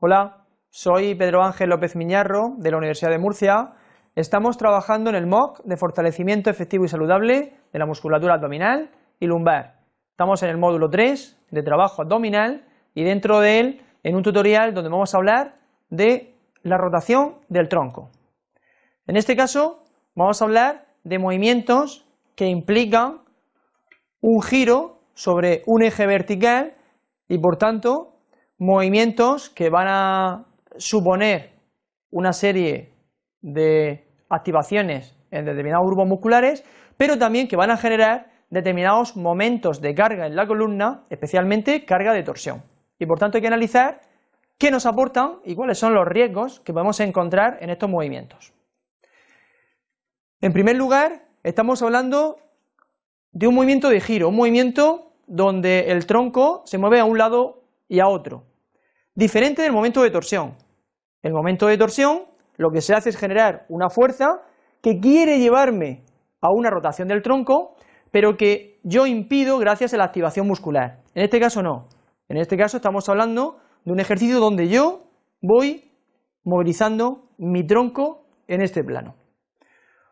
Hola, soy Pedro Ángel López Miñarro de la Universidad de Murcia. Estamos trabajando en el MOOC de fortalecimiento efectivo y saludable de la musculatura abdominal y lumbar. Estamos en el módulo 3 de trabajo abdominal y dentro de él en un tutorial donde vamos a hablar de la rotación del tronco. En este caso vamos a hablar de movimientos que implican un giro sobre un eje vertical y por tanto movimientos que van a suponer una serie de activaciones en determinados grupos musculares, pero también que van a generar determinados momentos de carga en la columna, especialmente carga de torsión. Y por tanto hay que analizar qué nos aportan y cuáles son los riesgos que podemos encontrar en estos movimientos. En primer lugar, estamos hablando de un movimiento de giro, un movimiento donde el tronco se mueve a un lado y a otro, diferente del momento de torsión. El momento de torsión lo que se hace es generar una fuerza que quiere llevarme a una rotación del tronco, pero que yo impido gracias a la activación muscular. En este caso no, en este caso estamos hablando de un ejercicio donde yo voy movilizando mi tronco en este plano.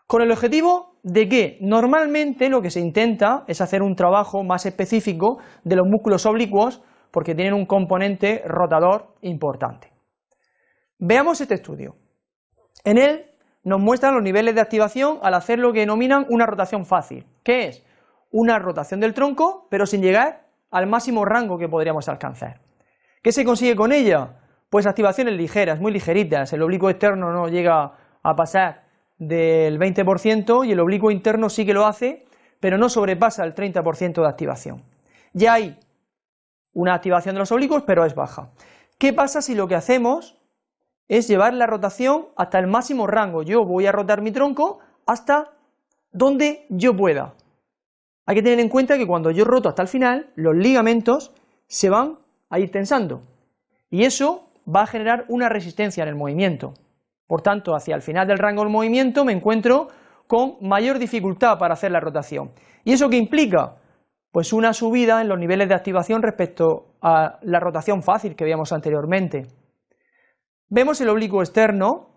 Con el objetivo de que normalmente lo que se intenta es hacer un trabajo más específico de los músculos oblicuos porque tienen un componente rotador importante. Veamos este estudio. En él nos muestran los niveles de activación al hacer lo que denominan una rotación fácil, que es una rotación del tronco, pero sin llegar al máximo rango que podríamos alcanzar. ¿Qué se consigue con ella? Pues activaciones ligeras, muy ligeritas, el oblicuo externo no llega a pasar del 20% y el oblicuo interno sí que lo hace, pero no sobrepasa el 30% de activación. Ya hay una activación de los oblicuos, pero es baja. ¿Qué pasa si lo que hacemos es llevar la rotación hasta el máximo rango? Yo voy a rotar mi tronco hasta donde yo pueda. Hay que tener en cuenta que cuando yo roto hasta el final, los ligamentos se van a ir tensando y eso va a generar una resistencia en el movimiento. Por tanto, hacia el final del rango del movimiento me encuentro con mayor dificultad para hacer la rotación. ¿Y eso qué implica? Pues una subida en los niveles de activación respecto a la rotación fácil que veíamos anteriormente. Vemos el oblicuo externo,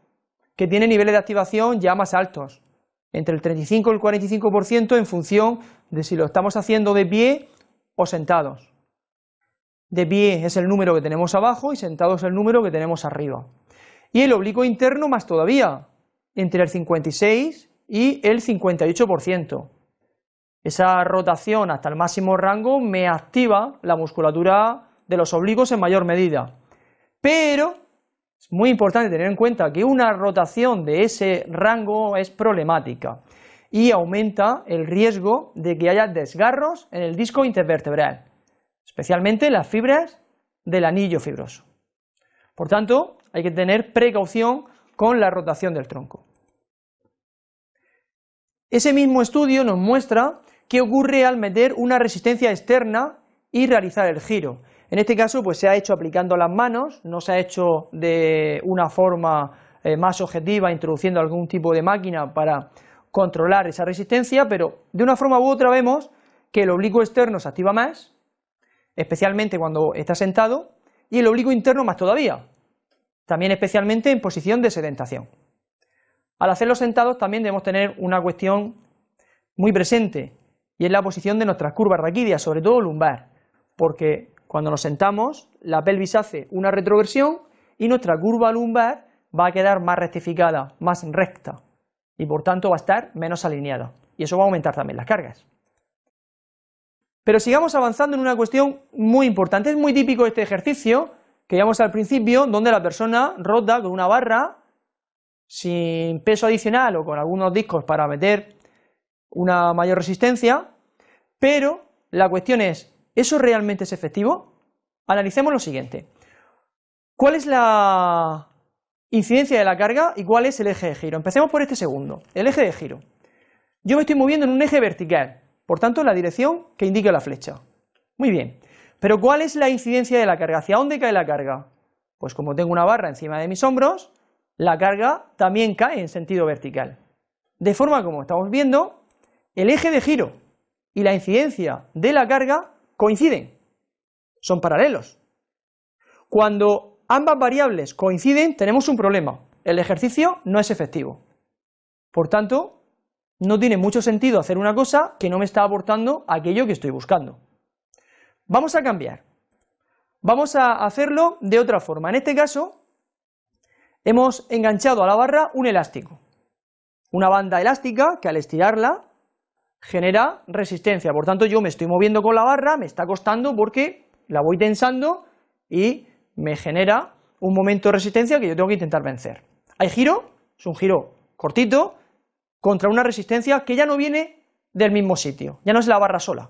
que tiene niveles de activación ya más altos, entre el 35 y el 45% en función de si lo estamos haciendo de pie o sentados. De pie es el número que tenemos abajo y sentado es el número que tenemos arriba y el oblicuo interno más todavía, entre el 56 y el 58%. Esa rotación hasta el máximo rango me activa la musculatura de los oblicuos en mayor medida. Pero es muy importante tener en cuenta que una rotación de ese rango es problemática y aumenta el riesgo de que haya desgarros en el disco intervertebral, especialmente en las fibras del anillo fibroso. Por tanto, hay que tener precaución con la rotación del tronco. Ese mismo estudio nos muestra qué ocurre al meter una resistencia externa y realizar el giro. En este caso pues se ha hecho aplicando las manos, no se ha hecho de una forma eh, más objetiva introduciendo algún tipo de máquina para controlar esa resistencia, pero de una forma u otra vemos que el oblicuo externo se activa más, especialmente cuando está sentado, y el oblicuo interno más todavía, también especialmente en posición de sedentación. Al hacerlo sentados también debemos tener una cuestión muy presente, y es la posición de nuestras curvas raquídeas, sobre todo lumbar, porque cuando nos sentamos la pelvis hace una retroversión y nuestra curva lumbar va a quedar más rectificada, más recta, y por tanto va a estar menos alineada, y eso va a aumentar también las cargas. Pero sigamos avanzando en una cuestión muy importante, es muy típico este ejercicio, que veíamos al principio, donde la persona rota con una barra sin peso adicional o con algunos discos para meter una mayor resistencia, pero la cuestión es, ¿eso realmente es efectivo? Analicemos lo siguiente. ¿Cuál es la incidencia de la carga y cuál es el eje de giro? Empecemos por este segundo, el eje de giro. Yo me estoy moviendo en un eje vertical, por tanto la dirección que indica la flecha. Muy bien, pero ¿cuál es la incidencia de la carga? ¿Hacia dónde cae la carga? Pues como tengo una barra encima de mis hombros, la carga también cae en sentido vertical. De forma como estamos viendo, el eje de giro y la incidencia de la carga coinciden, son paralelos. Cuando ambas variables coinciden, tenemos un problema. El ejercicio no es efectivo. Por tanto, no tiene mucho sentido hacer una cosa que no me está aportando aquello que estoy buscando. Vamos a cambiar. Vamos a hacerlo de otra forma. En este caso, hemos enganchado a la barra un elástico. Una banda elástica que al estirarla genera resistencia. Por tanto, yo me estoy moviendo con la barra, me está costando porque la voy tensando y me genera un momento de resistencia que yo tengo que intentar vencer. Hay giro, es un giro cortito, contra una resistencia que ya no viene del mismo sitio, ya no es la barra sola.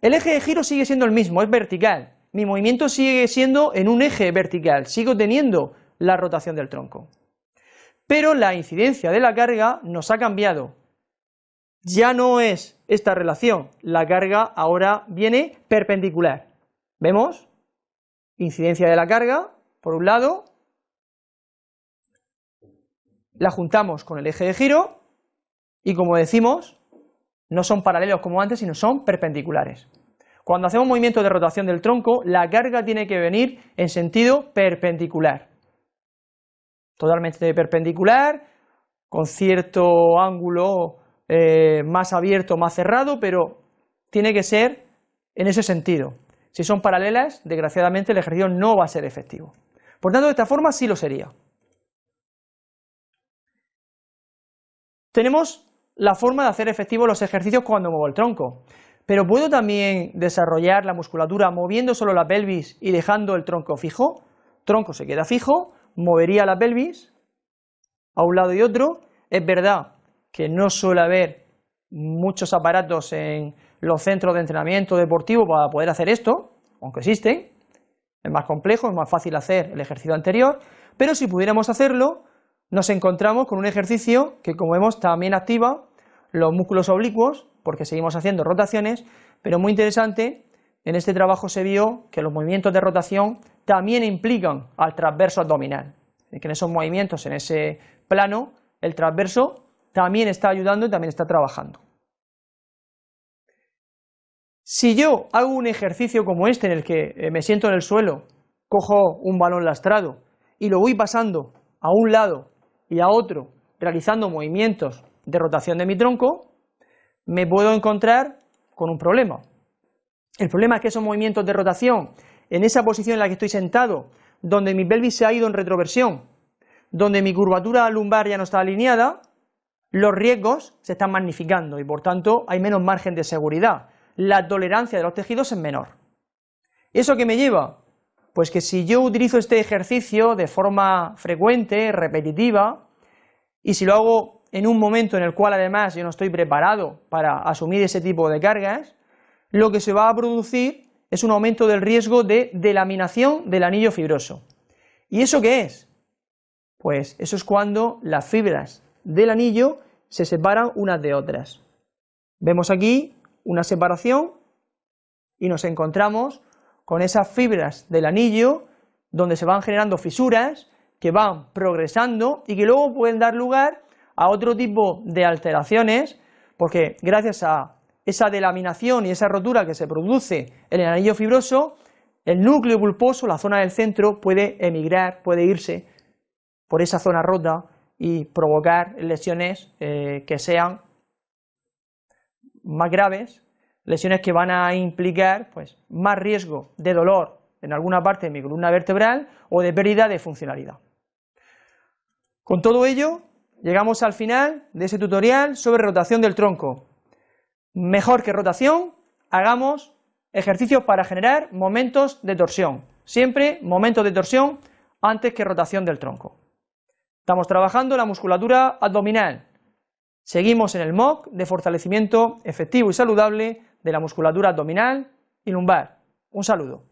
El eje de giro sigue siendo el mismo, es vertical, mi movimiento sigue siendo en un eje vertical, sigo teniendo la rotación del tronco. Pero la incidencia de la carga nos ha cambiado. Ya no es esta relación, la carga ahora viene perpendicular. ¿Vemos? Incidencia de la carga, por un lado, la juntamos con el eje de giro y como decimos, no son paralelos como antes, sino son perpendiculares. Cuando hacemos movimiento de rotación del tronco, la carga tiene que venir en sentido perpendicular. Totalmente perpendicular, con cierto ángulo eh, más abierto, más cerrado, pero tiene que ser en ese sentido. Si son paralelas, desgraciadamente el ejercicio no va a ser efectivo. Por tanto, de esta forma sí lo sería. Tenemos la forma de hacer efectivos los ejercicios cuando muevo el tronco, pero ¿puedo también desarrollar la musculatura moviendo solo la pelvis y dejando el tronco fijo? Tronco se queda fijo, movería la pelvis a un lado y otro. Es verdad que no suele haber muchos aparatos en los centros de entrenamiento deportivo para poder hacer esto, aunque existen, es más complejo, es más fácil hacer el ejercicio anterior, pero si pudiéramos hacerlo, nos encontramos con un ejercicio que como vemos también activa los músculos oblicuos, porque seguimos haciendo rotaciones, pero muy interesante, en este trabajo se vio que los movimientos de rotación también implican al transverso abdominal, que en esos movimientos, en ese plano, el transverso también está ayudando y también está trabajando. Si yo hago un ejercicio como este en el que eh, me siento en el suelo, cojo un balón lastrado y lo voy pasando a un lado y a otro realizando movimientos de rotación de mi tronco, me puedo encontrar con un problema. El problema es que esos movimientos de rotación, en esa posición en la que estoy sentado, donde mi pelvis se ha ido en retroversión, donde mi curvatura lumbar ya no está alineada, los riesgos se están magnificando y por tanto hay menos margen de seguridad. La tolerancia de los tejidos es menor. ¿Eso qué me lleva? Pues que si yo utilizo este ejercicio de forma frecuente, repetitiva, y si lo hago en un momento en el cual además yo no estoy preparado para asumir ese tipo de cargas, lo que se va a producir es un aumento del riesgo de delaminación del anillo fibroso. ¿Y eso qué es? Pues eso es cuando las fibras del anillo se separan unas de otras. Vemos aquí una separación y nos encontramos con esas fibras del anillo donde se van generando fisuras que van progresando y que luego pueden dar lugar a otro tipo de alteraciones porque gracias a esa delaminación y esa rotura que se produce en el anillo fibroso, el núcleo pulposo, la zona del centro, puede emigrar, puede irse por esa zona rota y provocar lesiones eh, que sean más graves lesiones que van a implicar pues, más riesgo de dolor en alguna parte de mi columna vertebral o de pérdida de funcionalidad. Con todo ello, llegamos al final de ese tutorial sobre rotación del tronco. Mejor que rotación, hagamos ejercicios para generar momentos de torsión. Siempre momentos de torsión antes que rotación del tronco. Estamos trabajando la musculatura abdominal. Seguimos en el MOC de fortalecimiento efectivo y saludable de la musculatura abdominal y lumbar. Un saludo.